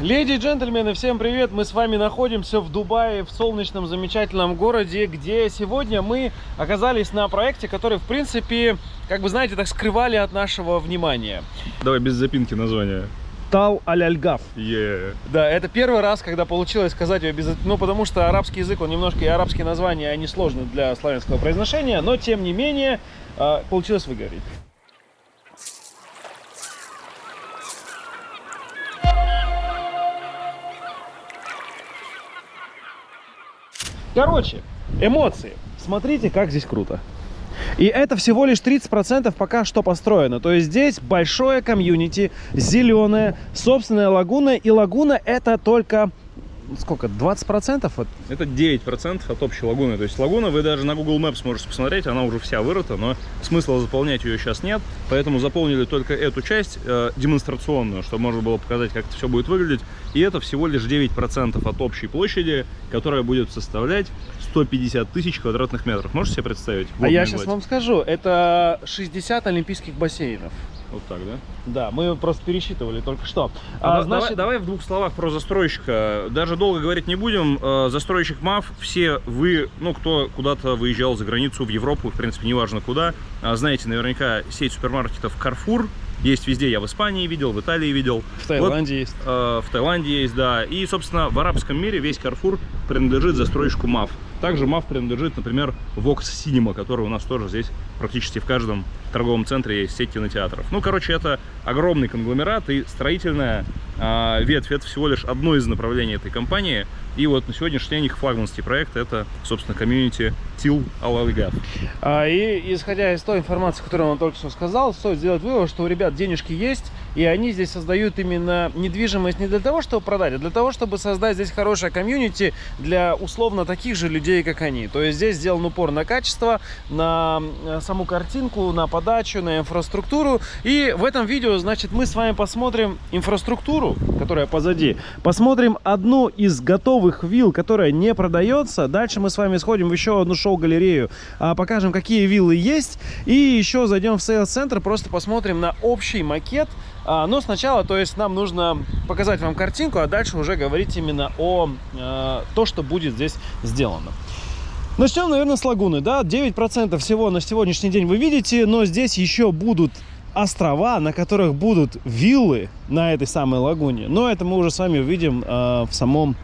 Леди и джентльмены, всем привет! Мы с вами находимся в Дубае, в солнечном замечательном городе, где сегодня мы оказались на проекте, который, в принципе, как бы, знаете, так скрывали от нашего внимания. Давай без запинки название. Тал аль-Альгаф. Yeah. Да, это первый раз, когда получилось сказать ее без... Ну, потому что арабский язык, он немножко и арабские названия, они сложны для славянского произношения, но, тем не менее, э, получилось выговорить. Короче, эмоции. Смотрите, как здесь круто. И это всего лишь 30% пока что построено. То есть здесь большое комьюнити, зеленая, собственная лагуна. И лагуна это только сколько, 20% от... Это 9% от общей лагуны. То есть лагуна, вы даже на Google Maps можете посмотреть, она уже вся вырыта, но смысла заполнять ее сейчас нет. Поэтому заполнили только эту часть э, демонстрационную, чтобы можно было показать, как это все будет выглядеть. И это всего лишь 9% от общей площади, которая будет составлять 150 тысяч квадратных метров. Можете себе представить? А я сейчас вам скажу, это 60 олимпийских бассейнов. Вот так, да? Да, мы просто пересчитывали только что. А, а, значит... давай, давай в двух словах про застройщика. Даже долго говорить не будем. Э, застройщик МАФ, все вы, ну, кто куда-то выезжал за границу, в Европу, в принципе, неважно куда, а, знаете наверняка сеть супермаркетов Carrefour, есть везде, я в Испании видел, в Италии видел. В Таиланде вот, есть. Э, в Таиланде есть, да. И, собственно, в арабском мире весь Carrefour принадлежит застройщику МАФ. Также МАФ принадлежит, например, Vox Cinema, который у нас тоже здесь практически в каждом торговом центре есть сеть кинотеатров. Ну, короче, это огромный конгломерат и строительная э, ветвь. Это всего лишь одно из направлений этой компании. И вот на сегодняшний день их флагманский проект это, собственно, комьюнити Тил Алалигат. А, и исходя из той информации, которую он только что сказал, стоит сделать вывод, что у ребят денежки есть, и они здесь создают именно недвижимость не для того, чтобы продать, а для того, чтобы создать здесь хорошее комьюнити для условно таких же людей, как они. То есть здесь сделан упор на качество, на э, саму картинку, на подачу, на инфраструктуру. И в этом видео, значит, мы с вами посмотрим инфраструктуру, которая позади. Посмотрим одну из готовых вилл, которая не продается. Дальше мы с вами сходим в еще одну шоу-галерею, а, покажем, какие виллы есть. И еще зайдем в сейлс-центр, просто посмотрим на общий макет а, но сначала, то есть, нам нужно показать вам картинку, а дальше уже говорить именно о э, то, что будет здесь сделано. Начнем, наверное, с лагуны. Да, 9% всего на сегодняшний день вы видите, но здесь еще будут острова, на которых будут виллы на этой самой лагуне. Но это мы уже с вами увидим э, в самом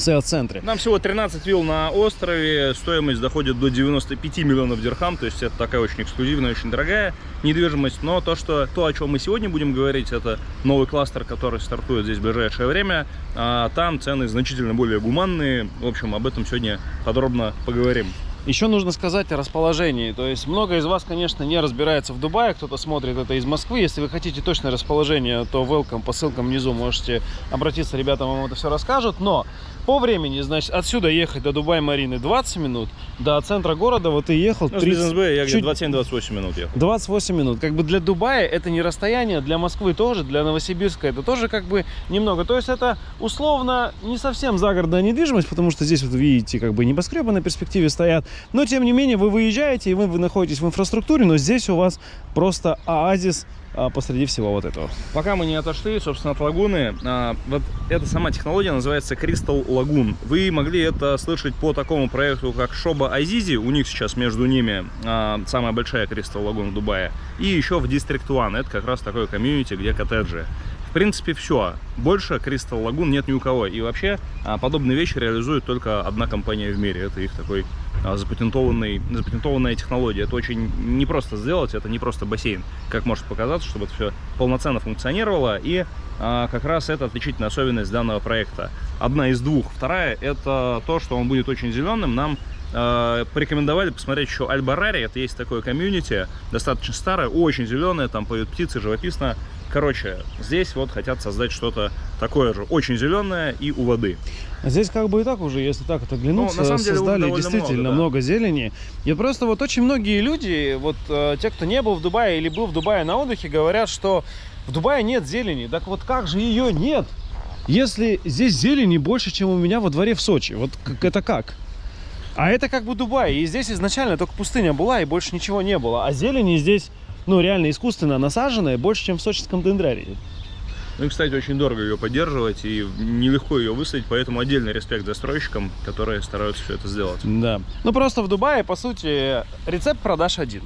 сейл-центре. Нам всего 13 вилл на острове, стоимость доходит до 95 миллионов дирхам, то есть это такая очень эксклюзивная, очень дорогая недвижимость. Но то, что, то о чем мы сегодня будем говорить, это новый кластер, который стартует здесь в ближайшее время. А там цены значительно более гуманные. В общем, об этом сегодня подробно поговорим. Еще нужно сказать о расположении. То есть много из вас, конечно, не разбирается в Дубае, кто-то смотрит это из Москвы. Если вы хотите точное расположение, то welcome по ссылкам внизу можете обратиться, ребята вам это все расскажут. Но по времени, значит, отсюда ехать до Дубай-Марины 20 минут, до центра города вот ты ехал... Ну, 30... я где 27-28 минут ехал. 28 минут. Как бы для Дубая это не расстояние, для Москвы тоже, для Новосибирска это тоже как бы немного. То есть это условно не совсем загородная недвижимость, потому что здесь вот видите, как бы небоскребы на перспективе стоят. Но тем не менее вы выезжаете и вы, вы находитесь в инфраструктуре, но здесь у вас просто оазис посреди всего вот этого. Пока мы не отошли, собственно, от лагуны, а, вот эта сама технология называется Crystal Lagoon. Вы могли это слышать по такому проекту, как Шоба Азизи, у них сейчас между ними а, самая большая Crystal Lagoon в Дубае, и еще в District One, это как раз такой комьюнити, где коттеджи. В принципе, все. Больше Crystal Lagoon нет ни у кого. И вообще, подобные вещи реализует только одна компания в мире. Это их такой а, запатентованный, запатентованная технология. Это очень непросто сделать, это не просто бассейн, как может показаться, чтобы это все полноценно функционировало. И а, как раз это отличительная особенность данного проекта. Одна из двух. Вторая, это то, что он будет очень зеленым. Нам а, порекомендовали посмотреть еще Альбарари. Это есть такое комьюнити, достаточно старое, очень зеленое, там поют птицы, живописно. Короче, здесь вот хотят создать что-то такое же, очень зеленое и у воды. Здесь как бы и так уже, если так это оглянуться, ну, создали деле, действительно много, да. много зелени. И просто вот очень многие люди, вот э, те, кто не был в Дубае или был в Дубае на отдыхе, говорят, что в Дубае нет зелени. Так вот как же ее нет, если здесь зелени больше, чем у меня во дворе в Сочи? Вот как, это как? А это как бы Дубай. И здесь изначально только пустыня была, и больше ничего не было. А зелени здесь, ну, реально искусственно насаженная больше, чем в сочинском дендрарии. Ну и, кстати, очень дорого ее поддерживать и нелегко ее высадить, поэтому отдельный респект застройщикам, которые стараются все это сделать. Да. Ну просто в Дубае, по сути, рецепт продаж один.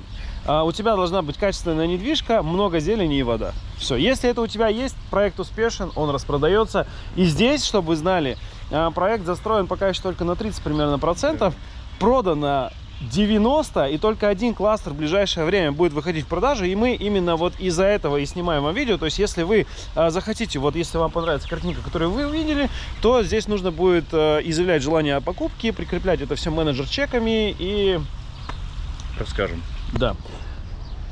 А у тебя должна быть качественная недвижка, много зелени и вода. Все. Если это у тебя есть, проект успешен, он распродается. И здесь, чтобы вы знали, а, проект застроен пока еще только на 30 примерно процентов. Продано 90, и только один кластер в ближайшее время будет выходить в продажу, и мы именно вот из-за этого и снимаем вам видео, то есть если вы э, захотите, вот если вам понравится картинка, которую вы увидели, то здесь нужно будет э, изъявлять желание о покупке, прикреплять это все менеджер-чеками и... Расскажем. Да.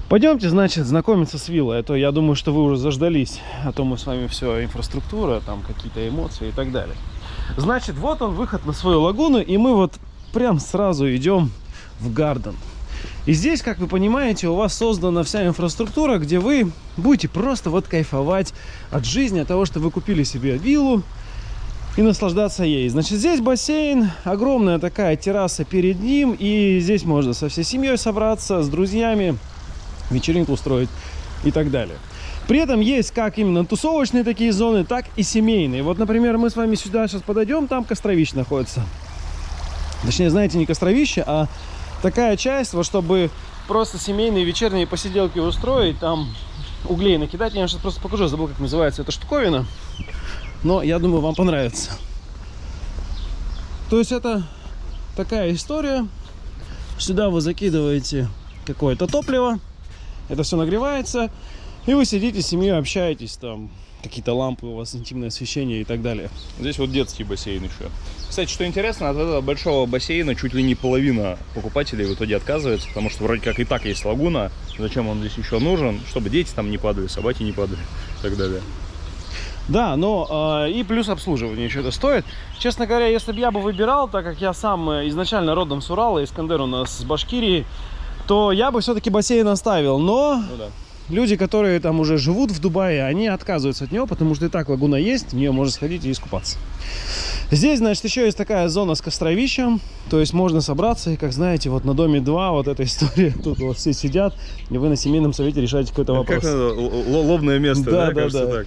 Пойдемте, значит, знакомиться с виллой, а то я думаю, что вы уже заждались, а то мы с вами все, инфраструктура, там какие-то эмоции и так далее. Значит, вот он, выход на свою лагуну, и мы вот прям сразу идем в Гарден. И здесь, как вы понимаете, у вас создана вся инфраструктура, где вы будете просто вот кайфовать от жизни, от того, что вы купили себе виллу и наслаждаться ей. Значит, здесь бассейн, огромная такая терраса перед ним, и здесь можно со всей семьей собраться, с друзьями, вечеринку устроить и так далее. При этом есть как именно тусовочные такие зоны, так и семейные. Вот, например, мы с вами сюда сейчас подойдем, там костровище находится. Точнее, знаете, не костровище, а такая часть, вот чтобы просто семейные вечерние посиделки устроить, там углей накидать. Я сейчас просто покажу, забыл, как называется эта штуковина. Но я думаю, вам понравится. То есть это такая история. Сюда вы закидываете какое-то топливо. Это все нагревается. И вы сидите с семьей, общаетесь там. Какие-то лампы у вас, интимное освещение и так далее. Здесь вот детский бассейн еще. Кстати, что интересно, от этого большого бассейна чуть ли не половина покупателей в итоге отказывается, потому что вроде как и так есть лагуна. Зачем он здесь еще нужен? Чтобы дети там не падали, собаки не падали и так далее. Да, но э, и плюс обслуживание еще это стоит. Честно говоря, если бы я бы выбирал, так как я сам э, изначально родом с Урала, Искандер у нас с Башкирии, то я бы все-таки бассейн оставил. Но Ну да. Люди, которые там уже живут в Дубае, они отказываются от него, потому что и так лагуна есть, в нее можно сходить и искупаться. Здесь, значит, еще есть такая зона с костровищем, то есть можно собраться, и, как знаете, вот на доме 2 вот эта история, тут вот все сидят, и вы на семейном совете решаете какой-то вопрос. Как надо? Лобное место, Да, да, да, кажется да. так.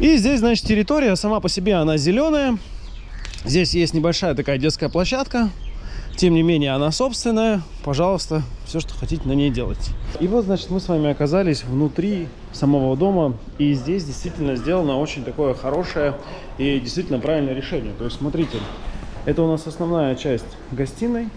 И здесь, значит, территория сама по себе, она зеленая. Здесь есть небольшая такая детская площадка. Тем не менее, она собственная. Пожалуйста, все, что хотите на ней делать. И вот, значит, мы с вами оказались внутри самого дома. И здесь действительно сделано очень такое хорошее и действительно правильное решение. То есть, смотрите, это у нас основная часть гостиной.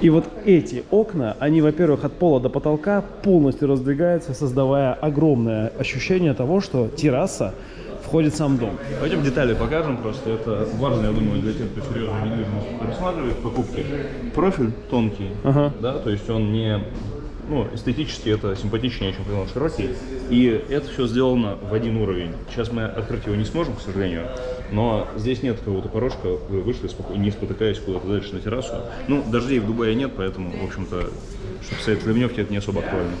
И вот эти окна, они, во-первых, от пола до потолка полностью раздвигаются, создавая огромное ощущение того, что терраса входит в сам дом. Пойдем детали покажем просто. Это важно, я думаю, для тех, кто серьезно недвижимость рассматривает покупки. Профиль тонкий, Ага. да, то есть он не, ну, эстетически это симпатичнее, чем когда он широкий. И это все сделано в один уровень. Сейчас мы открыть его не сможем, к сожалению, но здесь нет какого-то порожка, вы вышли не спотыкаясь куда-то дальше на террасу. Ну, дождей в Дубае нет, поэтому, в общем-то, чтобы стоять в ливневке, это не особо актуально.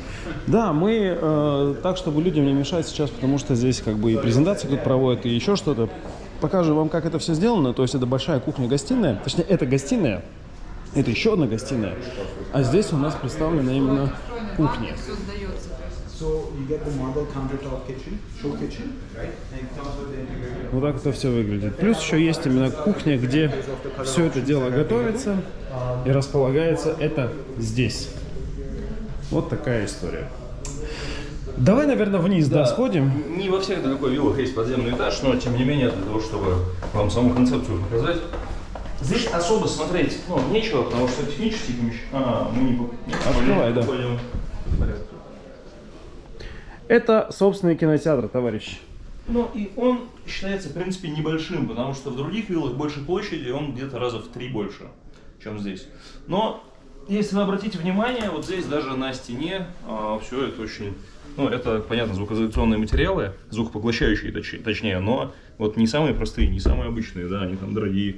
Да, мы э, так, чтобы людям не мешать сейчас, потому что здесь как бы и презентации тут проводят, и еще что-то. Покажу вам, как это все сделано. То есть это большая кухня-гостиная. Точнее, это гостиная. Это еще одна гостиная. А здесь у нас представлена именно кухня. Вот так это все выглядит. Плюс еще есть именно кухня, где все это дело готовится и располагается это здесь. Вот такая история. Давай, наверное, вниз, да, сходим. Не во всех далеко виллах есть подземный этаж, но тем не менее, для того, чтобы вам саму концепцию показать, здесь особо смотреть ну, нечего, потому что технические помещения... А, мы не, Открывай, да. понял. Это собственный кинотеатр, товарищ. Ну и он считается, в принципе, небольшим, потому что в других виллах больше площади, он где-то раза в три больше, чем здесь. Но если вы обратите внимание, вот здесь даже на стене все это очень... Ну, это, понятно, звукоизоляционные материалы, звукопоглощающие точ- точнее, но вот не самые простые, не самые обычные, да, они там дорогие.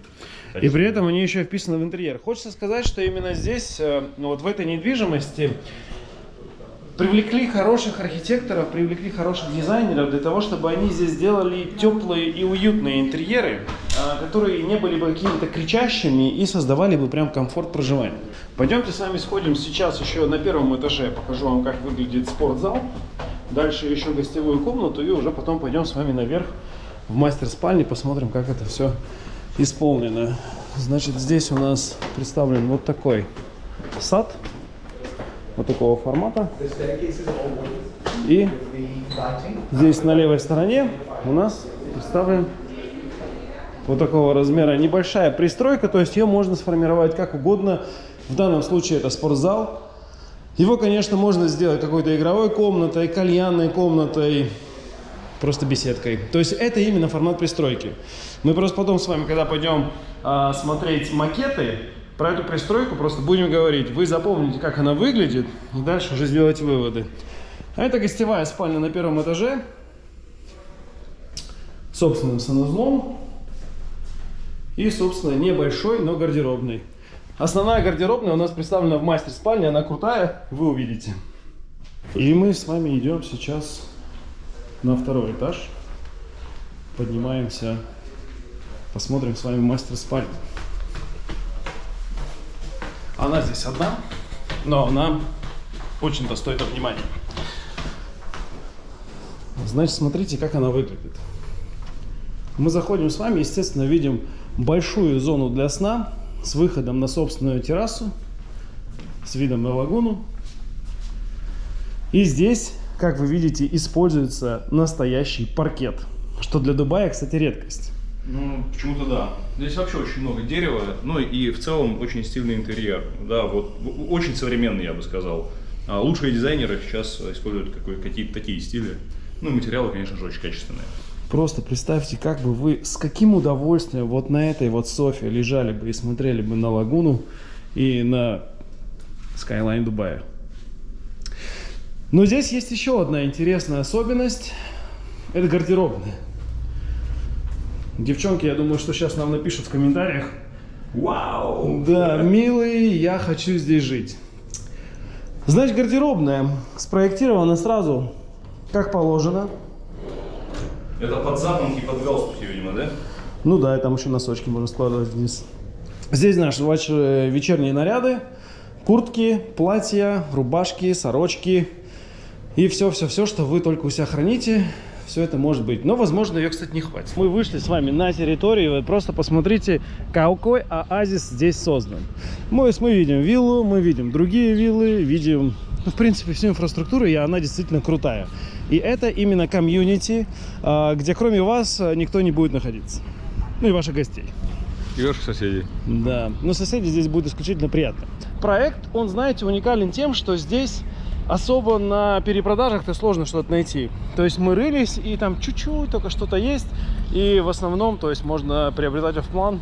И при этом они еще вписаны в интерьер. Хочется сказать, что именно здесь, э, ну вот в этой недвижимости, привлекли хороших архитекторов, привлекли хороших дизайнеров для того, чтобы они здесь сделали теплые и уютные интерьеры, а, которые не были бы какими-то кричащими и создавали бы прям комфорт проживания. Пойдемте с вами сходим сейчас еще на первом этаже, покажу вам, как выглядит спортзал. дальше еще гостевую комнату и уже потом пойдем с вами наверх в мастер-спальне, посмотрим, как это все исполнено. Значит, здесь у нас представлен вот такой сад, вот такого формата. И здесь на левой стороне у нас представлен вот такого размера небольшая пристройка, то есть ее можно сформировать как угодно. В данном случае это спортзал. Его, конечно, можно сделать какой-то игровой комнатой, кальянной комнатой, просто беседкой. То есть это именно формат пристройки. Мы просто потом с вами, когда пойдем а, смотреть макеты, про эту пристройку просто будем говорить. Вы запомните, как она выглядит, и дальше уже сделать выводы. А это гостевая спальня на первом этаже. Собственным санузлом. И, собственно, небольшой, но гардеробный. Основная гардеробная у нас представлена в мастер-спальне. Она крутая, вы увидите. И мы с вами идем сейчас на второй этаж. Поднимаемся, посмотрим с вами мастер-спальню. Она здесь одна, но она очень достойна внимания. Значит, смотрите, как она выглядит. Мы заходим с вами, естественно, видим большую зону для сна с выходом на собственную террасу, с видом на лагуну. И здесь, как вы видите, используется настоящий паркет, что для Дубая, кстати, редкость. Ну, почему-то да. Здесь вообще очень много дерева, ну и в целом очень стильный интерьер. Да, вот очень современный, я бы сказал. А лучшие дизайнеры сейчас используют какие-то такие стили. Ну материалы, конечно же, очень качественные. Просто представьте, как бы вы с каким удовольствием вот на этой вот софе лежали бы и смотрели бы на лагуну и на Skyline Дубая. Но здесь есть еще одна интересная особенность. Это гардеробная. Девчонки, я думаю, что сейчас нам напишут в комментариях. Вау! Да, милый, я хочу здесь жить. Значит, гардеробная спроектирована сразу, как положено. Это под запонки, под галстуки, видимо, да? Ну да, и там еще носочки можно складывать вниз. Здесь наши ваши вечерние наряды, куртки, платья, рубашки, сорочки и все-все-все, что вы только у себя храните. Все это может быть. Но, возможно, ее, кстати, не хватит. Мы вышли с вами на территорию. Вы просто посмотрите, какой оазис здесь создан. Мы, мы видим виллу, мы видим другие виллы, видим, ну, в принципе, всю инфраструктуру, и она действительно крутая. И это именно комьюнити, а, где кроме вас а, никто не будет находиться. Ну и ваших гостей. И ваших соседей. Да, но соседи здесь будут исключительно приятно. Проект, он, знаете, уникален тем, что здесь особо на перепродажах-то сложно что-то найти. То есть мы рылись, и там чуть-чуть только что-то есть, и в основном, то есть можно приобретать в план.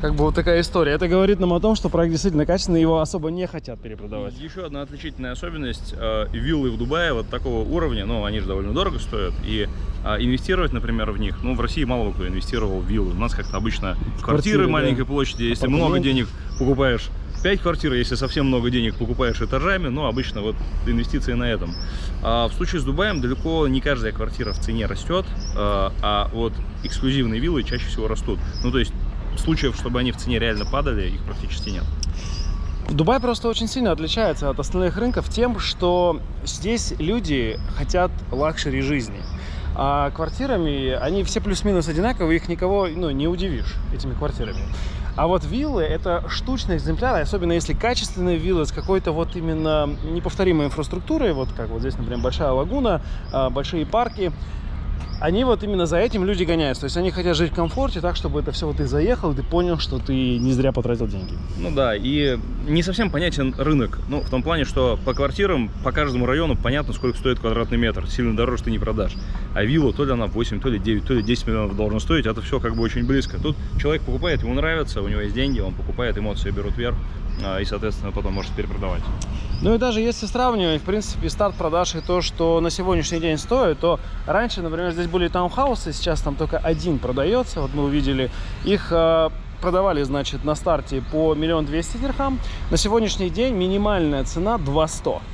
Как бы вот такая история. Это говорит нам о том, что проект действительно качественный, его особо не хотят перепродавать. Еще одна отличительная особенность. э, Виллы в Дубае вот такого уровня, ну, они же довольно дорого стоят. И а, инвестировать, например, в них, ну, в России мало кто инвестировал в виллы. У нас как-то обычно квартиры, квартиры, да. маленькой площади. Если много Апартаменты. денег покупаешь 5 квартир, если совсем много денег покупаешь этажами, ну, обычно вот инвестиции на этом. А в случае с Дубаем далеко не каждая квартира в цене растет, а а вот эксклюзивные виллы чаще всего растут. Ну, то есть случаев, чтобы они в цене реально падали, их практически нет. Дубай просто очень сильно отличается от остальных рынков тем, что здесь люди хотят luxury жизни. А квартирами, они все плюс-минус одинаковые, их никого ну, не удивишь этими квартирами. А вот виллы это штучные экземпляры, особенно если качественные виллы с какой-то вот именно неповторимой инфраструктурой, вот как вот здесь, например, большая лагуна, а, большие парки, они вот именно за этим люди гоняются. То есть они хотят жить в комфорте так, чтобы это все вот ты заехал, и ты понял, что ты не зря потратил деньги. Ну да, и не совсем понятен рынок. Ну, в том плане, что по квартирам, по каждому району понятно, сколько стоит квадратный метр. Сильно дороже ты не продашь. А вилла, то ли она 8, то ли 9, то ли 10 миллионов должна стоить, это все как бы очень близко. Тут человек покупает, ему нравится, у него есть деньги, он покупает, эмоции берут вверх, а, и, соответственно, потом может перепродавать. Ну и даже если сравнивать, в принципе, старт продаж и то, что на сегодняшний день стоит, то раньше, например, здесь были таунхаусы, сейчас там только один продается, вот мы увидели, их э, продавали, значит, на старте по миллион двести дирхам, на сегодняшний день минимальная цена 200.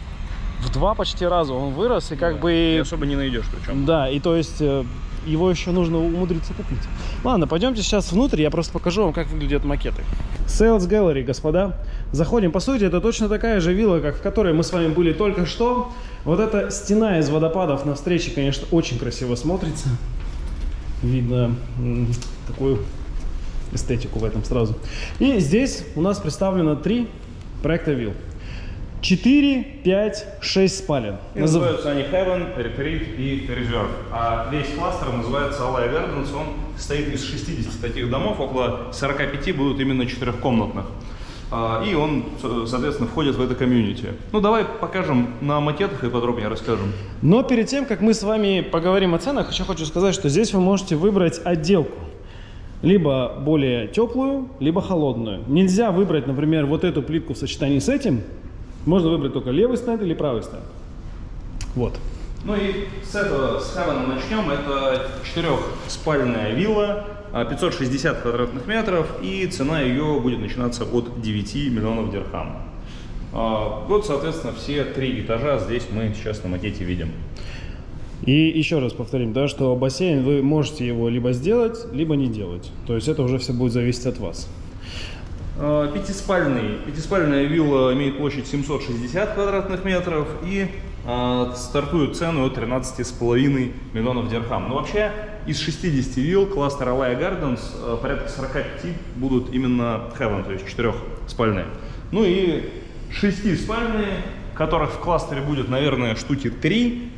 В два почти раза он вырос, и как И бы... особо не найдешь причем. Да, и то есть э, его еще нужно умудриться купить. Ладно, пойдемте сейчас внутрь, я просто покажу вам, как выглядят макеты. Sales Gallery, господа. Заходим. По сути, это точно такая же вилла, как в которой мы с вами были только что. Вот эта стена из водопадов на встрече, конечно, очень красиво смотрится. Видно такую эстетику в этом сразу. И здесь у нас представлено три проекта вилл. 4, 5, 6 спален. И Назыв- называются они Heaven, Retreat и Reserve. А весь кластер называется Alaya Gardens. Он состоит из 60 таких домов, около 45 будут именно четырехкомнатных. А, И он, со- соответственно, входит в это комьюнити. Ну, давай покажем на макетах и подробнее расскажем. Но перед тем, как мы с вами поговорим о ценах, еще хочу сказать, что здесь вы можете выбрать отделку. Либо более теплую, либо холодную. Нельзя выбрать, например, вот эту плитку в сочетании с этим. Можно выбрать только левый стенд или правый стенд. Вот. Ну и с этого, с Heaven начнем. Это четырехспальная вилла, а, 560 квадратных метров, и цена ее будет начинаться от 9 миллионов дирхам. А, Вот, соответственно, все три этажа здесь мы сейчас на макете видим. И еще раз повторим, да, что бассейн вы можете его либо сделать, либо не делать. То есть это уже все будет зависеть от вас. А, Пятиспальный, пятиспальная вилла имеет площадь 760 квадратных метров и а, стартует цену от 13,5 миллионов дирхам. Но вообще из 60 вилл кластера Alaya Gardens а, порядка 45 будут именно Heaven, то есть четырехспальные. Ну и шестиспальные, которых в кластере будет, наверное, штуки 3.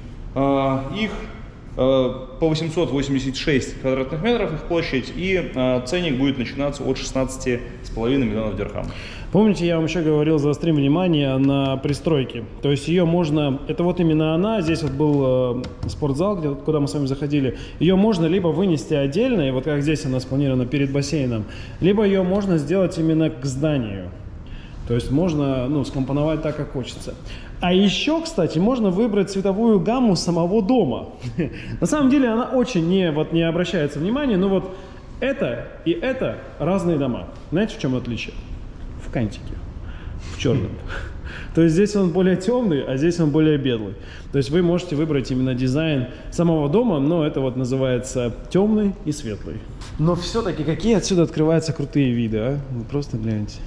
Их Э, по 886 квадратных метров их площадь, и э, ценник будет начинаться от 16,5 миллионов дирхам. Помните, я вам еще говорил, заострим внимание на пристройке. То есть ее можно, это вот именно она, здесь вот был э, спортзал, где, куда мы с вами заходили. Ее можно либо вынести отдельно, и вот как здесь она спланирована перед бассейном, либо ее можно сделать именно к зданию. То есть можно ну, скомпоновать так, как хочется. А еще, кстати, можно выбрать цветовую гамму самого дома. На самом деле она очень не, вот, не обращается внимания, но вот это и это разные дома. Знаете, в чем отличие? В кантике, в черном. То есть здесь он более темный, а здесь он более белый. То есть вы можете выбрать именно дизайн самого дома, но это вот называется темный и светлый. Но все-таки какие отсюда открываются крутые виды, а? Вы просто гляньте.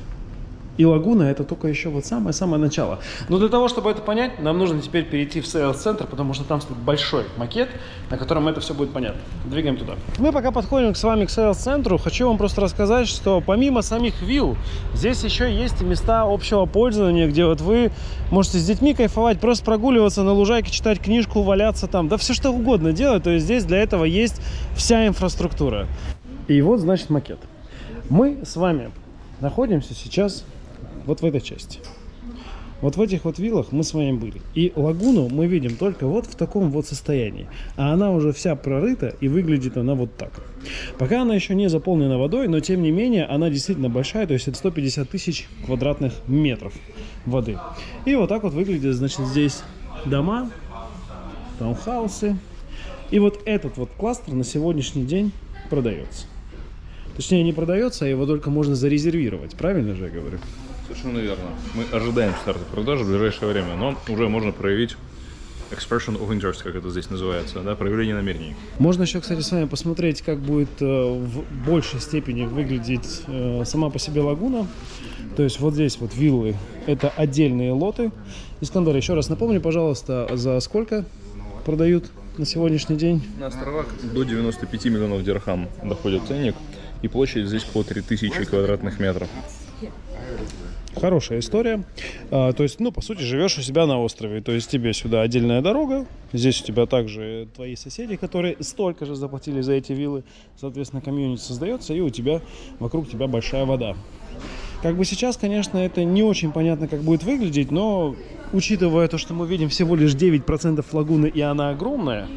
И лагуна это только еще вот самое-самое начало. Но для того, чтобы это понять, нам нужно теперь перейти в сейлс-центр, потому что там стоит большой макет, на котором это все будет понятно. Двигаем туда. Мы пока подходим с вами к сейлс-центру, хочу вам просто рассказать, что помимо самих вилл, здесь еще есть и места общего пользования, где вот вы можете с детьми кайфовать, просто прогуливаться на лужайке, читать книжку, валяться там, да все что угодно делать. То есть здесь для этого есть вся инфраструктура. И вот, значит, макет. Мы с вами находимся сейчас вот в этой части. Вот в этих вот виллах мы с вами были. И лагуну мы видим только вот в таком вот состоянии. А она уже вся прорыта и выглядит она вот так. Пока она еще не заполнена водой, но тем не менее она действительно большая, то есть это 150 тысяч квадратных метров воды. И вот так вот выглядит, значит, здесь дома, таунхаусы. И вот этот вот кластер на сегодняшний день продается. Точнее, не продается, а его только можно зарезервировать. Правильно же я говорю? Совершенно верно. Мы ожидаем старта продажи в ближайшее время, но уже можно проявить expression of interest, как это здесь называется, да, проявление намерений. Можно еще, кстати, с вами посмотреть, как будет э, в большей степени выглядеть э, сама по себе лагуна. То есть вот здесь вот виллы, это отдельные лоты. Искандер, еще раз напомни, пожалуйста, за сколько продают на сегодняшний день? На островах до 95 миллионов дирхам доходит ценник, и площадь здесь по 3000 квадратных метров. Хорошая история. А, то есть, ну, по сути, живешь у себя на острове. То есть тебе сюда отдельная дорога. Здесь у тебя также твои соседи, которые столько же заплатили за эти виллы. Соответственно, комьюнити создается, и у тебя вокруг тебя большая вода. Как бы сейчас, конечно, это не очень понятно, как будет выглядеть, но учитывая то, что мы видим всего лишь 9% лагуны, и она огромная,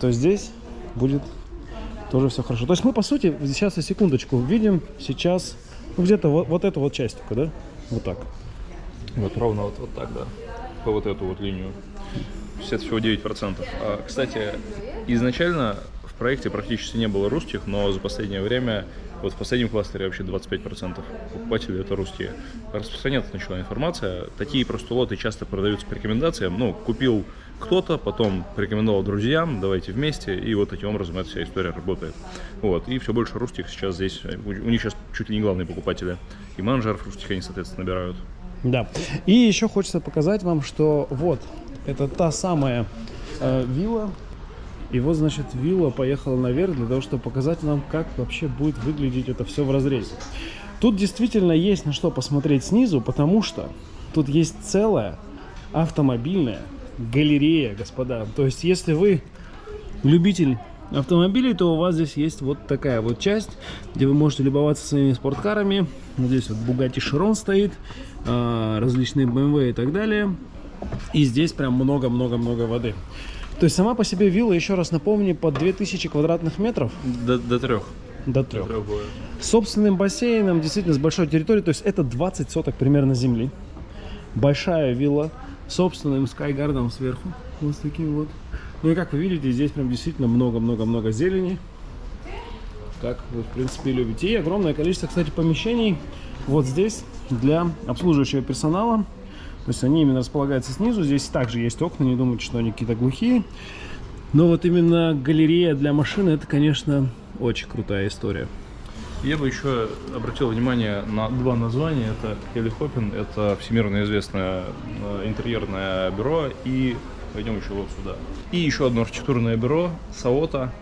то здесь будет тоже все хорошо. То есть мы, по сути, сейчас, секундочку, видим сейчас ну, где-то вот, вот эту вот часть только, да? Вот так. Вот ровно вот, вот так, да. По вот эту вот линию. 60 всего 9%. А, кстати, изначально в проекте практически не было русских, но за последнее время, вот в последнем кластере вообще 25% покупателей это русские. Распространяться начала информация. Такие просто лоты часто продаются по рекомендациям. Ну, купил кто-то, потом порекомендовал друзьям, давайте вместе, и вот таким образом эта вся история работает. Вот, и все больше русских сейчас здесь, у них сейчас чуть ли не главные покупатели. И менеджеров русских они, соответственно, набирают. Да. И еще хочется показать вам, что вот, это та самая э, вилла. И вот, значит, вилла поехала наверх для того, чтобы показать нам, как вообще будет выглядеть это все в разрезе. Тут действительно есть на что посмотреть снизу, потому что тут есть целая автомобильная галерея, господа. То есть, если вы любитель автомобилей, то у вас здесь есть вот такая вот часть, где вы можете любоваться своими спорткарами. Вот здесь вот Bugatti Chiron стоит, а, различные BMW и так далее. И здесь прям много-много-много воды. То есть сама по себе вилла, еще раз напомню, под 2000 квадратных метров До, до трех. до трех. С собственным бассейном, действительно с большой территорией, то есть это 20 соток примерно земли. Большая вилла, собственным скайгардом сверху, вот с таким вот. Ну и как вы видите, здесь прям действительно много-много-много зелени, как вы в принципе любите. И огромное количество, кстати, помещений вот здесь для обслуживающего персонала. То есть они именно располагаются снизу. Здесь также есть окна, не думайте, что они какие-то глухие. Но вот именно галерея для машины, это, конечно, очень крутая история. Я бы еще обратил внимание на два названия. Это Хелли Хоппин, это всемирно известное э, интерьерное бюро, и пойдем еще вот сюда. И еще одно архитектурное бюро, Саота.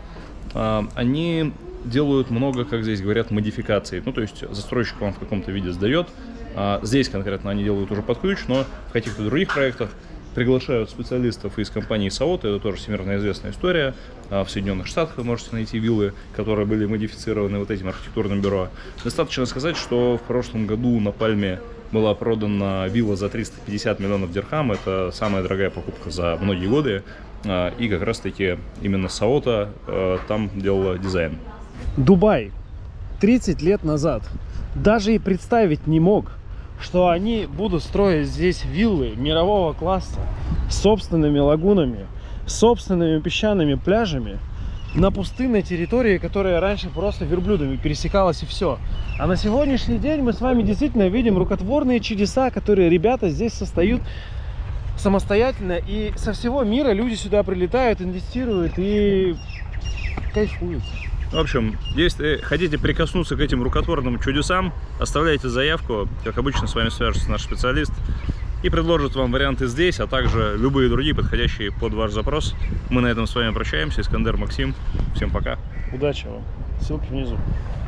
А, Они делают много, как здесь говорят, модификаций. Ну, то есть застройщик вам в каком-то виде сдает. А Здесь конкретно они делают уже под ключ, но в каких-то других проектах приглашают специалистов из компании Саота, это тоже всемирно известная история. А В Соединенных Штатах вы можете найти виллы, которые были модифицированы вот этим архитектурным бюро. Достаточно сказать, что в прошлом году на Пальме была продана вилла за 350 миллионов дирхам. Это самая дорогая покупка за многие годы. А, И как раз-таки именно Саота э, там делала дизайн. Дубай 30 лет назад даже и представить не мог, что они будут строить здесь виллы мирового класса с собственными лагунами, собственными песчаными пляжами на пустынной территории, которая раньше просто верблюдами пересекалась и все. А на сегодняшний день мы с вами действительно видим рукотворные чудеса, которые ребята здесь создают самостоятельно. И со всего мира люди сюда прилетают, инвестируют и кайфуют. В общем, если хотите прикоснуться к этим рукотворным чудесам, оставляйте заявку. Как обычно, с вами свяжется наш специалист и предложит вам варианты здесь, а также любые другие, подходящие под ваш запрос. Мы на этом с вами прощаемся. Искандер Максим. Всем пока. Удачи вам. Ссылки внизу.